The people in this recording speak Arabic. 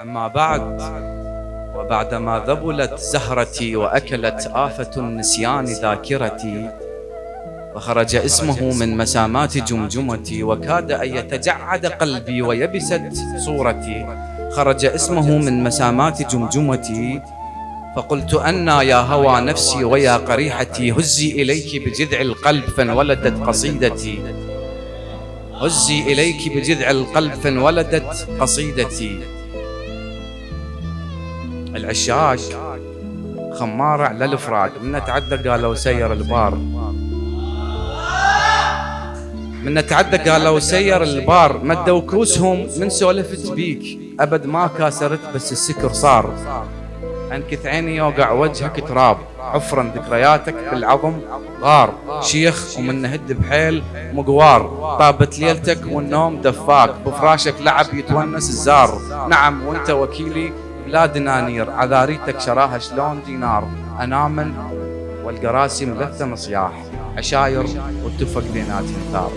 أما بعد وبعدما ذبلت زهرتي وأكلت آفة النسيان ذاكرتي وخرج اسمه من مسامات جمجمتي وكاد أن يتجعد قلبي ويبست صورتي خرج اسمه من مسامات جمجمتي فقلت أنا يا هوى نفسي ويا قريحتي هزي إليك بجذع القلب فانولدت قصيدتي. هزي إليك بجذع القلب فانولدت قصيدتي. العشاق خمارة على الفراق من تعدى قالوا سير البار. من تعدى قالوا سير البار. مدوا كوسهم من سولفت بيك أبد ما كاسرت بس السكر صار. انكث عيني يوقع وجهك تراب. حفرا ذكرياتك بالعظم غار. شيخ ومن نهد بحيل مقوار. طابت ليلتك والنوم دفاك بفراشك لعب يتونس الزار. نعم وأنت وكيلي بلا دنانير عذاريتك شراها شلون دينار؟ انامل والقراسي مبثة مصياح عشاير والتفق بينات ثار.